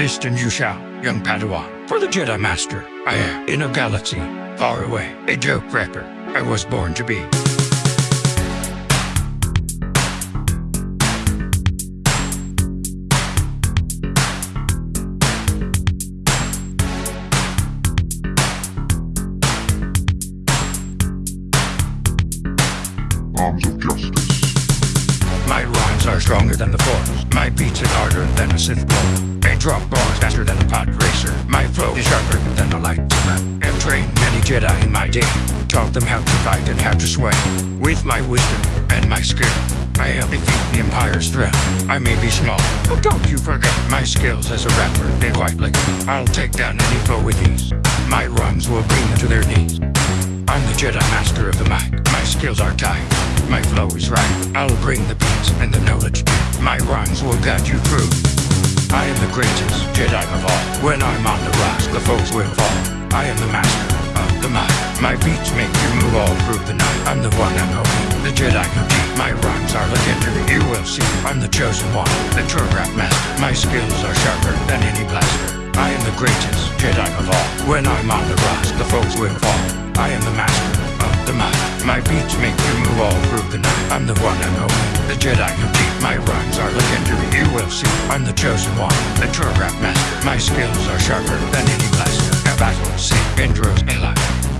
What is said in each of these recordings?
Listen, you shall, young Padawan. For the Jedi Master, I am in a galaxy far away, a joke rapper. I was born to be. Arms of Justice. My rhymes are stronger than the force. My beats are harder than a Sith blow. I drop bars faster than a pod racer. My flow is sharper than a lightsaber. I've trained many Jedi in my day. Taught them how to fight and how to sway. With my wisdom and my skill, I help defeat the Empire's threat. I may be small, but don't you forget my skills as a rapper. They're quite like I'll take down any foe with ease. My rhymes will bring them to their knees. I'm the Jedi Master of the mic. My skills are tight. My flow is right. I'll bring the beats and the knowledge. My rhymes will guide you through. I am the greatest Jedi of all. When I'm on the rise, the foes will fall. I am the master of the mind. My beats make you move all through the night. I'm the one and only, the Jedi who. My rhymes are legendary. You will see. I'm the chosen one, the true rap master. My skills are sharper than any blaster. I am the greatest Jedi of all. When I'm on the rise, the foes will fall. I am the master the mic. My beats make you move all through the night. I'm the one and only, the Jedi who cheat. My rhymes are legendary. You will see. I'm the chosen one, the true rap master. My skills are sharper than any blaster. A battle, see, Indros, Eli.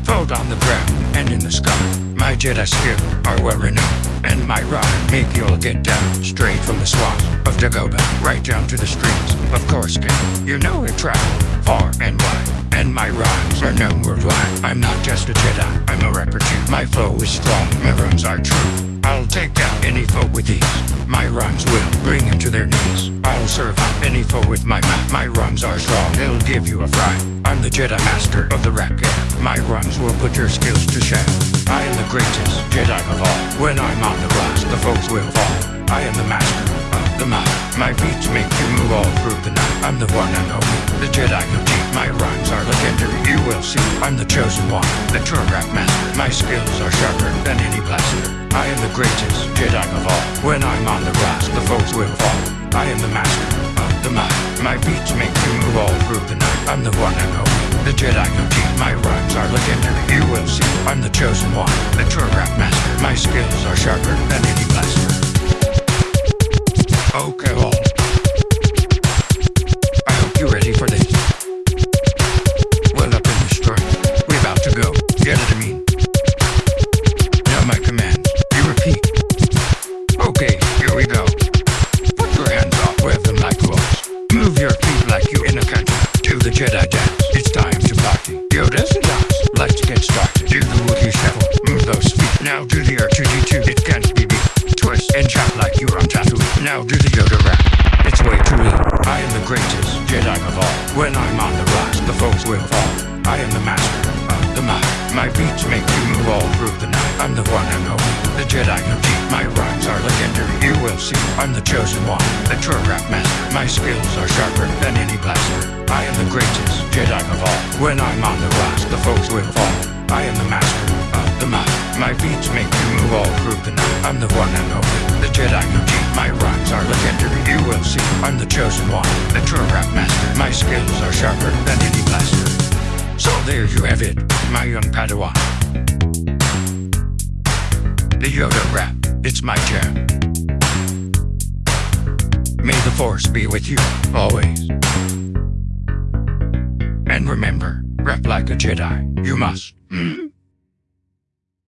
Fold on the ground and in the sky. My Jedi skill are well renowned, and my rhyme make you'll get down straight from the swamp of Dagobah, right down to the streets of Coruscant. You know it travel far and wide, and my rhymes are known worldwide. I'm not just a Jedi, I'm a rapper too. My flow is strong, my rhymes are true. I'll take down any foe with ease. My rhymes will bring them to their knees. I'll serve up any foe with my mouth. My rhymes are strong, they'll give you a fright. I'm the Jedi Master of the rap game. My rhymes will put your skills to shame. I am the greatest Jedi of all. When I'm on the rise, the foes will fall. I am the master of the mic. My beats make you move all through the night. I'm the one and only, the Jedi who cheat. My rhymes are legendary. You will see. I'm the chosen one, the true rap master. My skills are sharper than any blaster. I am the greatest Jedi of all. When I'm on the rise, the foes will fall. I am the master of the mic. My beats make you move all through the night. I'm the one and only, the Jedi who cheat. My rhymes are legendary. You will see. I'm the chosen one, the true rap master. My skills are sharper than any blaster. Do the Wookiee shuffle. Move those feet. Now do the R2D2. It can't be beat. Twist and chop like you're on Tatooine. Now do the Yoda rap. It's way too late. I am the greatest Jedi of all. When I'm on the rise, the foes will fall. I am the master of the mic. My beats make you move all through the night. I'm the one and only, the Jedi who cheat. My rhymes are legendary. You will see. I'm the chosen one, the true rap master. My skills are sharper than any blaster. I am the greatest Jedi of all. When I'm on the rise, the foes will fall. I am the master of the mic. My beats make you move all through the night. I'm the one and only, the Jedi who cheat. My rhymes are legendary. You will see. I'm the chosen one, the true rap master. My skills are sharper than any blaster. So there you have it, my young Padawan. The Yoda rap, it's my jam. May the Force be with you, always. And remember, rap like a Jedi, you must. Mm?